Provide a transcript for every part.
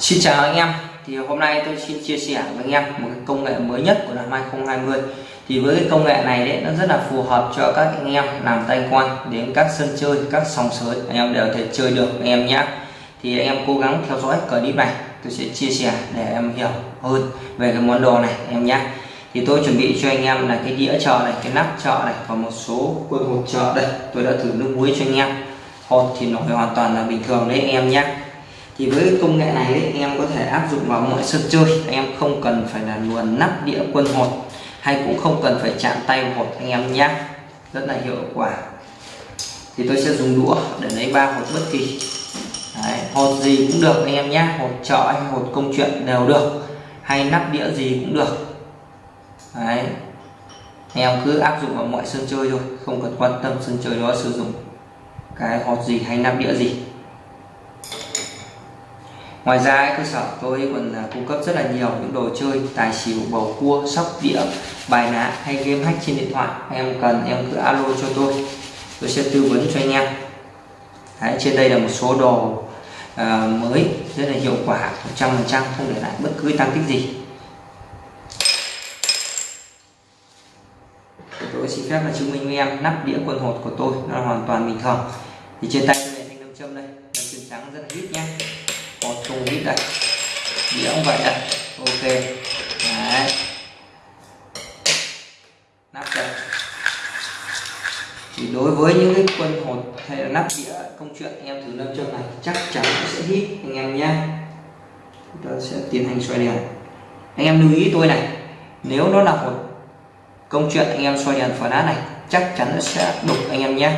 Xin chào anh em. Thì hôm nay tôi xin chia sẻ với anh em một cái công nghệ mới nhất của năm 2020 thì với cái công nghệ này đấy, nó rất là phù hợp cho các anh em làm tay quan đến các sân chơi, các sòng sới. Anh em đều thể chơi được anh em nhé. Thì anh em cố gắng theo dõi clip này, tôi sẽ chia sẻ để em hiểu hơn về cái món đồ này em nhé. Thì tôi chuẩn bị cho anh em là cái đĩa chợ này, cái nắp chợ này và một số quân hộp chợ. Đây, tôi đã thử nước muối cho anh em. Hột thì nổi hoàn toàn là bình thường đấy em nhé thì với công nghệ này ấy, anh em có thể áp dụng vào mọi sân chơi. Anh em không cần phải là luồn nắp đĩa quân hột hay cũng không cần phải chạm tay hột anh em nhé rất là hiệu quả. Thì tôi sẽ dùng đũa để lấy ba hột bất kỳ. Đấy, hột gì cũng được anh em nhé hột chợ hay hột công chuyện đều được. Hay nắp đĩa gì cũng được. Đấy. anh em cứ áp dụng vào mọi sân chơi thôi không cần quan tâm sân chơi đó sử dụng cái hột gì hay nắp đĩa gì ngoài ra cơ sở tôi còn cung cấp rất là nhiều những đồ chơi tài xỉu bầu cua sóc đĩa bài ná hay game hack trên điện thoại. Em cần em cứ alo cho tôi. Tôi sẽ tư vấn cho anh em. Đấy, trên đây là một số đồ uh, mới rất là hiệu quả 100% không để lại bất cứ tăng tích gì. Tôi xin phép là chứng minh với em nắp đĩa quần hột của tôi nó hoàn toàn bình thường. Thì trên tay tôi là thanh nam châm đây nam châm trắng rất là ít nhé một đây đĩa cũng vậy đây ok. Đấy. Nắp đây thì đối với những cái quân hột hay là nắp đĩa, công chuyện anh em thử nam châm này, chắc chắn nó sẽ hít anh em nhé Chúng ta sẽ tiến hành xoay đèn. Anh em lưu ý tôi này, nếu nó là hột, công chuyện anh em xoay đèn phở đá này, chắc chắn nó sẽ đục anh em nhé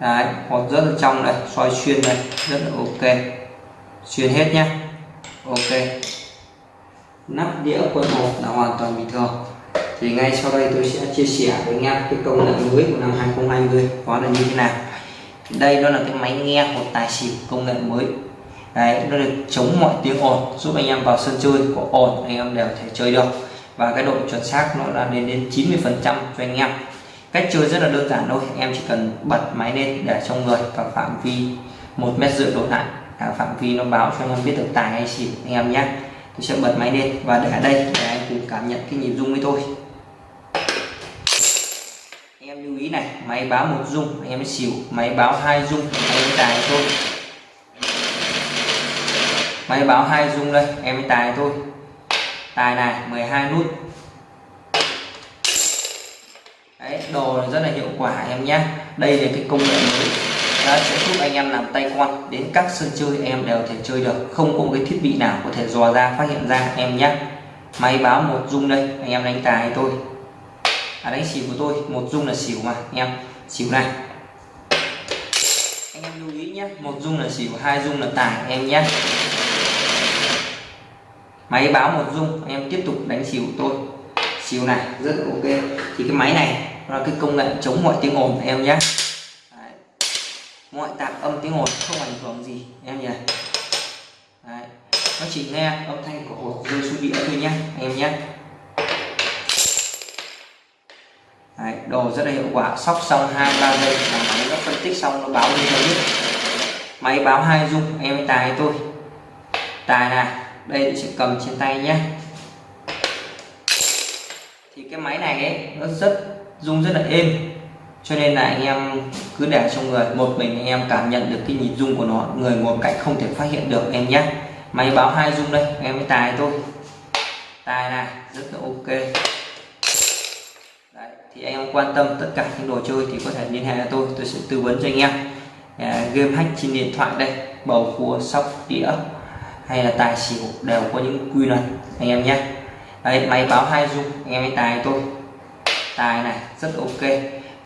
đấy, hột rất là trong đây xoay xuyên đây, rất là ok xuyên hết nhé ok. Nắp đĩa quân hộp là hoàn toàn bình thường. Thì ngay sau đây tôi sẽ chia sẻ với anh em cái công nghệ mới của năm 2020 đó là như thế nào. Đây đó là cái máy nghe hột tài xỉu công nghệ mới. Đấy, nó được chống mọi tiếng ồn, giúp anh em vào sân chơi có ồn, anh em đều thể chơi được. Và cái độ chuẩn xác nó là lên đến 90 phần trăm cho anh em. Cách chơi rất là đơn giản thôi, em chỉ cần bật máy lên để trong người và phạm vi một mét rưỡi đổ lại à, phạm vi nó báo cho anh em biết được tài hay xỉu anh em nhé. Tôi sẽ bật máy lên và để ở đây để anh cùng cảm nhận cái nhịp rung với tôi anh em lưu ý này máy báo một rung anh em xỉu. Máy báo hai rung anh em tài thôi. Máy báo hai rung đây em tài thôi. Tài này 12 nút. Đấy, đồ rất là hiệu quả em nhé. Đây là cái công nghệ mới. Đấy, sẽ giúp anh em làm tay quan đến các sân chơi em đều thể chơi được. Không có cái thiết bị nào có thể dò ra phát hiện ra em nhé. Máy báo một dung đây anh em đánh tài tôi. À, đánh xỉu của tôi một dung là xỉu mà anh em. Xỉu này. Anh em lưu ý nhé một dung là xỉu hai dung là tài em nhé. Máy báo một dung anh em tiếp tục đánh xỉu tôi. Xỉu này rất là ok. Thì cái máy này là cái công nghệ chống mọi tiếng ồn em nhé ngoại tạng âm tiếng ồn không ảnh hưởng gì em nhỉ? Đấy. nó chỉ nghe âm thanh của hột rơi xuống đĩa thôi nhé em nhé. Đấy, đồ rất là hiệu quả sóc xong hai ba giây là máy nó phân tích xong nó báo lên cho biết. Máy báo hai rung em tài tôi tài này đây sẽ cầm trên tay nhé. Thì cái máy này ấy nó rất rung rất là êm cho nên là anh em cứ để trong người. Một mình anh em cảm nhận được cái nhịp rung của nó. Người ngồi cạnh không thể phát hiện được em nhé. Máy báo hai rung đây em mới tài thôi. Tài này rất là ok. Đấy, thì anh em quan tâm tất cả những đồ chơi thì có thể liên hệ với tôi. Tôi sẽ tư vấn cho anh em. À, game hack trên điện thoại đây bầu cua sóc đĩa hay là tài xỉu đều có những quy luật anh em nhé. Đấy máy báo hai dung anh em ấy tài tôi tài này rất ok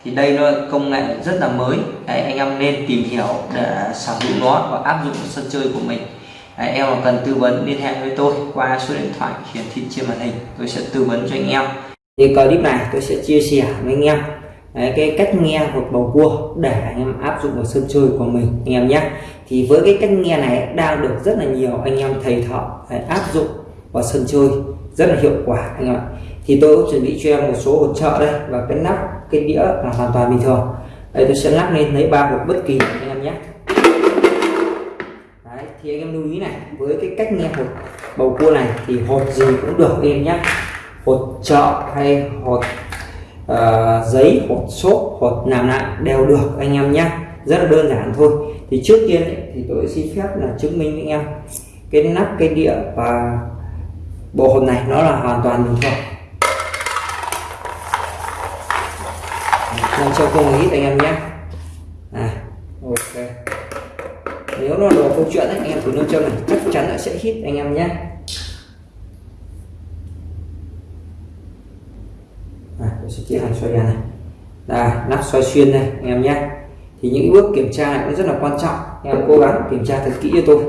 thì đây nó công nghệ rất là mới. Đấy, anh em nên tìm hiểu để sở hữu nó và áp dụng sân chơi của mình. Đấy, em mà cần tư vấn liên hệ với tôi qua số điện thoại hiển thị trên màn hình. Tôi sẽ tư vấn cho anh em. Thì clip này tôi sẽ chia sẻ với anh em. Đấy, cái cách nghe một bầu cua để anh em áp dụng vào sân chơi của mình anh em nhé. Thì với cái cách nghe này đang được rất là nhiều anh em thầy thợ áp dụng vào sân chơi. Rất là hiệu quả anh em ạ thì tôi cũng chuẩn bị cho em một số hỗ trợ đây và cái nắp cái đĩa là hoàn toàn bình thường. Đây tôi sẽ lắp lên lấy ba hộp bất kỳ anh em nhé. Đấy, thì anh em lưu ý này với cái cách nghe hột bầu cua này thì hột gì cũng được em nhé. Hột chợ hay hột uh, giấy hột xốp hột làm lại đều được anh em nhé. Rất là đơn giản thôi. Thì trước tiên ấy, thì tôi xin phép là chứng minh với anh em cái nắp cái đĩa và bộ hột này nó là hoàn toàn bình thường. Làm cho cùng ít anh em nhé. À ok. Nếu nó đồ câu chuyện ấy, anh em thử nâng châm này chắc chắn là sẽ hít anh em nhé. À, tôi sẽ chia hành xoay ra này. Là nắp xoay xuyên đây anh em nhé. Thì những bước kiểm tra này cũng rất là quan trọng. Anh em cố gắng kiểm tra thật kỹ cho tôi.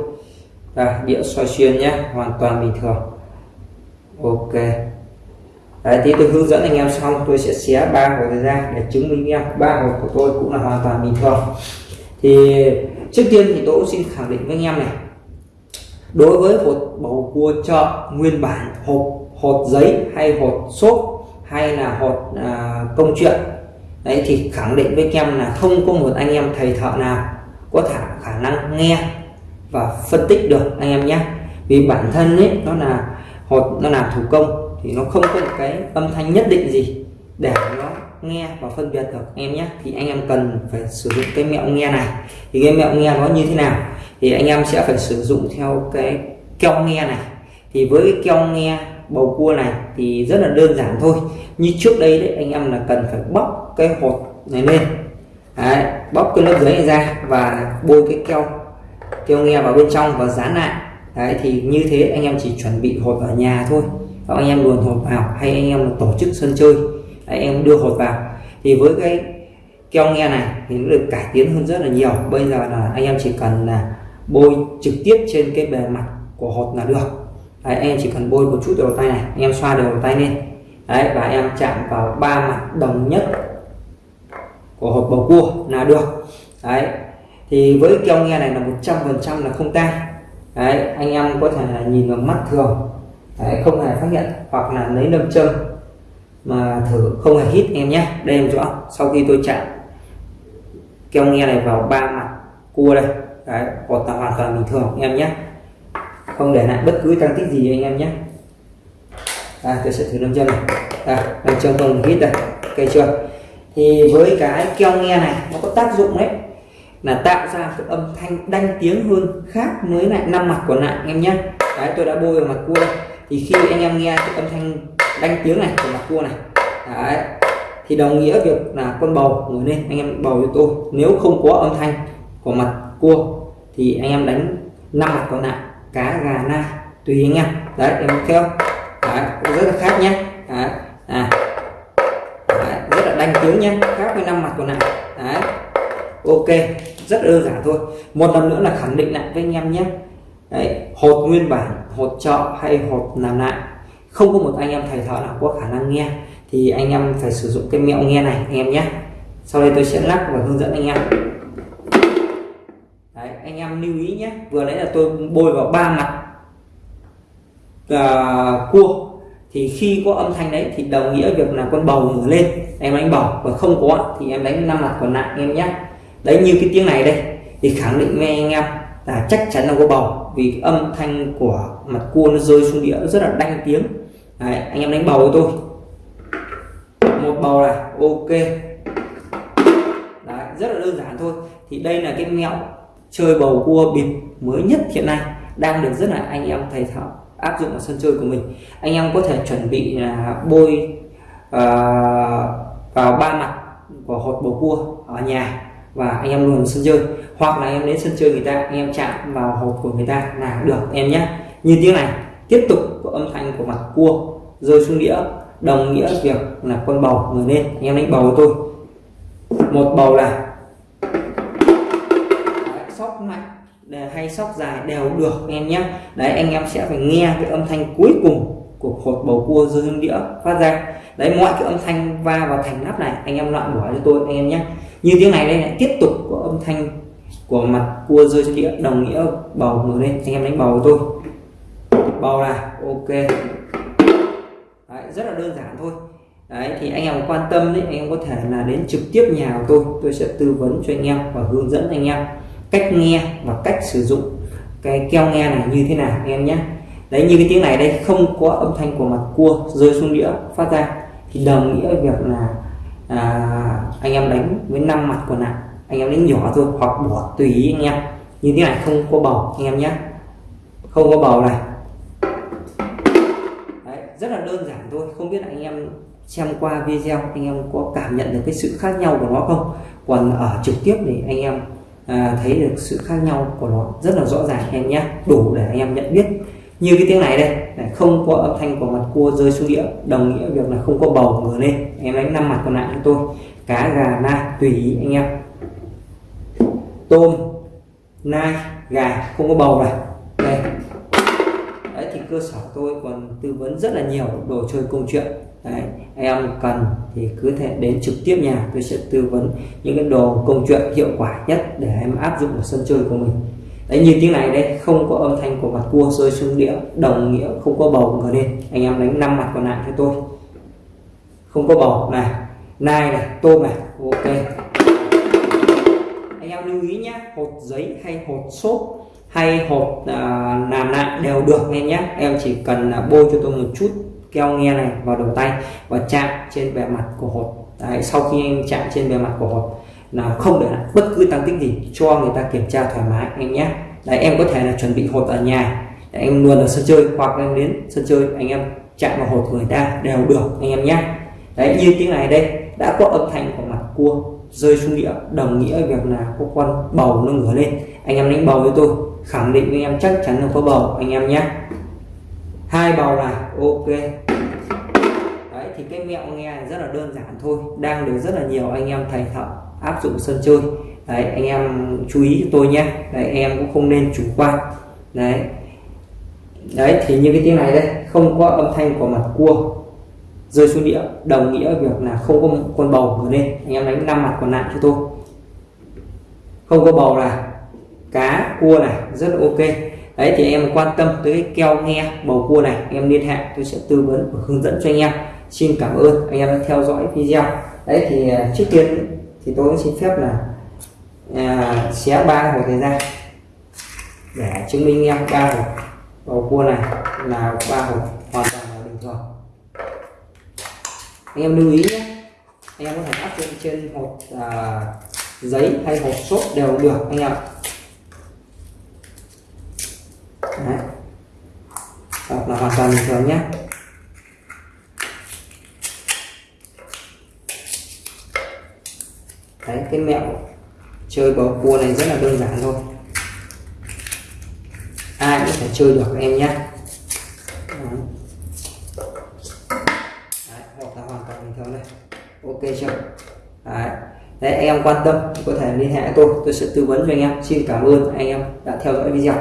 Là đĩa xoay xuyên nhé hoàn toàn bình thường. Ok. Đấy, thì tôi hướng dẫn anh em xong tôi sẽ xé ba hộp ra để chứng minh em. Ba hộp của tôi cũng là hoàn toàn bình thường. Thì trước tiên thì tôi cũng xin khẳng định với anh em này đối với một bầu cua chợ nguyên bản hộp hột giấy hay hột xốp hay là hột à, công chuyện đấy thì khẳng định với anh em là không có một anh em thầy thợ nào có thả khả năng nghe và phân tích được anh em nhé. Vì bản thân ấy nó là hột nó là thủ công thì nó không có một cái âm thanh nhất định gì để nó nghe và phân biệt được. Em nhé thì anh em cần phải sử dụng cái mẹo nghe này. Thì cái mẹo nghe nó như thế nào? Thì anh em sẽ phải sử dụng theo cái keo nghe này. Thì với cái keo nghe bầu cua này thì rất là đơn giản thôi. Như trước đây đấy anh em là cần phải bóc cái hột này lên. Đấy, bóc cái lớp dưới này ra và bôi cái keo keo nghe vào bên trong và dán lại. Đấy thì như thế anh em chỉ chuẩn bị hột ở nhà thôi và anh em luồn hột vào hay anh em tổ chức sân chơi anh em đưa hột vào. Thì với cái keo nghe này thì nó được cải tiến hơn rất là nhiều. Bây giờ là anh em chỉ cần là bôi trực tiếp trên cái bề mặt của hột là được. Đấy, anh em chỉ cần bôi một chút đầu tay này anh em xoa đầu tay lên. Đấy và em chạm vào ba mặt đồng nhất của hộp bầu cua là được. Đấy thì với keo nghe này là 100 phần trăm là không tan đấy anh em có thể là nhìn vào mắt thường đấy, không hề phát hiện hoặc là lấy nâm châm mà thử không hề hít em nhé đây em rõ sau khi tôi chạm keo nghe này vào ba mặt cua đây đấy cột là hoàn toàn bình thường em nhé. Không để lại bất cứ tăng tích gì anh em nhé. À, tôi sẽ thử nâm châm này. À, nâm châm không hít đây ok chưa? Thì với cái keo nghe này nó có tác dụng đấy là tạo ra cái âm thanh đanh tiếng hơn khác với lại năm mặt của nạn anh em nhé. Đấy tôi đã bôi vào mặt cua đây thì khi anh em nghe cái âm thanh đánh tiếng này của mặt cua này đấy thì đồng nghĩa việc là con bầu ngồi lên anh em bầu cho tôi. Nếu không có âm thanh của mặt cua thì anh em đánh năm mặt còn lại cá gà na tùy anh em. Đấy em theo. Đấy, rất là khác nhé. Đấy. À. Đấy, rất là đánh tiếng nhé. Khác với năm mặt còn lại. Đấy ok rất đơn giản thôi. Một lần nữa là khẳng định lại với anh em nhé đấy, hột nguyên bản hột trợ hay hột làm lại. Không có một anh em thầy thợ nào có khả năng nghe. Thì anh em phải sử dụng cái mẹo nghe này anh em nhé. Sau đây tôi sẽ lắc và hướng dẫn anh em. Đấy, anh em lưu ý nhé. Vừa nãy là tôi bôi vào ba mặt à, cua. Thì khi có âm thanh đấy thì đồng nghĩa việc là con bầu ngửa lên em đánh bầu. Và không có thì em đánh năm mặt còn lại em nhé. Đấy như cái tiếng này đây thì khẳng định với anh em là chắc chắn là có bầu vì âm thanh của mặt cua nó rơi xuống đĩa rất là đanh tiếng. Đấy, anh em đánh bầu với tôi. Một bầu này ok. Đấy, rất là đơn giản thôi. Thì đây là cái mẹo chơi bầu cua bịp mới nhất hiện nay đang được rất là anh em thầy thảo áp dụng ở sân chơi của mình. Anh em có thể chuẩn bị là bôi uh, vào ba mặt của hột bầu cua ở nhà và anh em luôn sân chơi. Hoặc là em đến sân chơi người ta, anh em chạm vào hộp của người ta là được, em nhé. Như tiếng này, tiếp tục có âm thanh của mặt cua rơi xuống đĩa. Đồng nghĩa việc là con bầu người lên, anh em đánh bầu của tôi. Một bầu là sóc mạnh hay sóc dài đều được anh em nhé. Đấy, anh em sẽ phải nghe cái âm thanh cuối cùng của hột bầu cua rơi xuống đĩa phát ra. Đấy, mọi cái âm thanh va vào thành nắp này, anh em loại bỏ cho tôi, anh em nhé như tiếng này đây này tiếp tục có âm thanh của mặt cua rơi xuống đĩa đồng nghĩa bầu ngồi lên anh em đánh bầu tôi. Bầu là ok. Đấy, rất là đơn giản thôi. Đấy thì anh em quan tâm đấy anh em có thể là đến trực tiếp nhà của tôi. Tôi sẽ tư vấn cho anh em và hướng dẫn anh em cách nghe và cách sử dụng cái keo nghe này như thế nào anh em nhé. Đấy như cái tiếng này đây không có âm thanh của mặt cua rơi xuống đĩa phát ra. Thì đồng nghĩa việc là à, anh em đánh với năm mặt còn lại anh em đánh nhỏ thôi hoặc bỏ tùy ý anh em. Như thế này không có bầu anh em nhé. Không có bầu này. Đấy, rất là đơn giản thôi. Không biết là anh em xem qua video anh em có cảm nhận được cái sự khác nhau của nó không? Còn ở trực tiếp thì anh em à, thấy được sự khác nhau của nó rất là rõ ràng anh em nhé. Đủ để anh em nhận biết như cái tiếng này đây này, không có âm thanh của mặt cua rơi xuống đĩa đồng nghĩa việc là không có bầu ngửa lên. Anh em đánh năm mặt còn lại cho tôi. Cá gà na tùy ý anh em. Tôm nai gà không có bầu này đây. Đấy thì cơ sở tôi còn tư vấn rất là nhiều đồ chơi công chuyện. Đấy em cần thì cứ thể đến trực tiếp nhà tôi sẽ tư vấn những cái đồ công chuyện hiệu quả nhất để em áp dụng vào sân chơi của mình đấy như tiếng này đây không có âm thanh của mặt cua rơi xuống đĩa đồng nghĩa không có bầu ngửa lên. Anh em đánh năm mặt còn lại cho tôi. Không có bầu này nai này tôm này ok. Anh em lưu ý nhé hột giấy hay hột xốp hay hột à, làm lại đều được nghe nhé em chỉ cần à, bôi cho tôi một chút keo nghe này vào đầu tay và chạm trên bề mặt của hột. Đấy, sau khi anh chạm trên bề mặt của hột là không để lại bất cứ tăng tích gì cho người ta kiểm tra thoải mái anh nhé. Đấy, em có thể là chuẩn bị hột ở nhà. Đấy, em luôn ở sân chơi hoặc em đến sân chơi anh em chạm vào hột người ta đều được anh em nhé. Đấy như tiếng này đây đã có âm thanh của mặt cua rơi xuống địa đồng nghĩa việc là có con bầu nó ngửa lên. Anh em đánh bầu với tôi khẳng định với em chắc chắn là có bầu anh em nhé. Hai bầu là ok thì cái mẹo nghe rất là đơn giản thôi. Đang được rất là nhiều anh em thầy thợ áp dụng sân chơi. Đấy, anh em chú ý cho tôi nhé. Đấy, em cũng không nên chủ quan. Đấy. Đấy, thì như cái tiếng này đây, không có âm thanh của mặt cua rơi xuống đĩa, đồng nghĩa việc là không có con bầu ở lên anh em đánh năm mặt còn lại cho tôi. Không có bầu là cá, cua này, rất là ok. Đấy, thì em quan tâm tới keo nghe bầu cua này, em liên hệ, tôi sẽ tư vấn và hướng dẫn cho anh em xin cảm ơn anh em đã theo dõi video. Đấy thì à, trước tiên thì tôi cũng xin phép là à, xé ba hộp thời gian để chứng minh em ba hộp bầu cua này là ba hộp hoàn toàn là bình thường. Anh em lưu ý nhé anh em có thể áp dụng trên hộp à, giấy hay hộp xốp đều được anh em Đấy. Hoặc là hoàn toàn bình thường nhé. Đấy cái mẹo chơi bầu cua này rất là đơn giản thôi. Ai cũng thể chơi được em nhé. Hoặc là hoàn toàn bình thường ok chưa? Đấy. Đấy, anh em quan tâm có thể liên hệ tôi. Tôi sẽ tư vấn cho anh em. Xin cảm ơn anh em đã theo dõi video.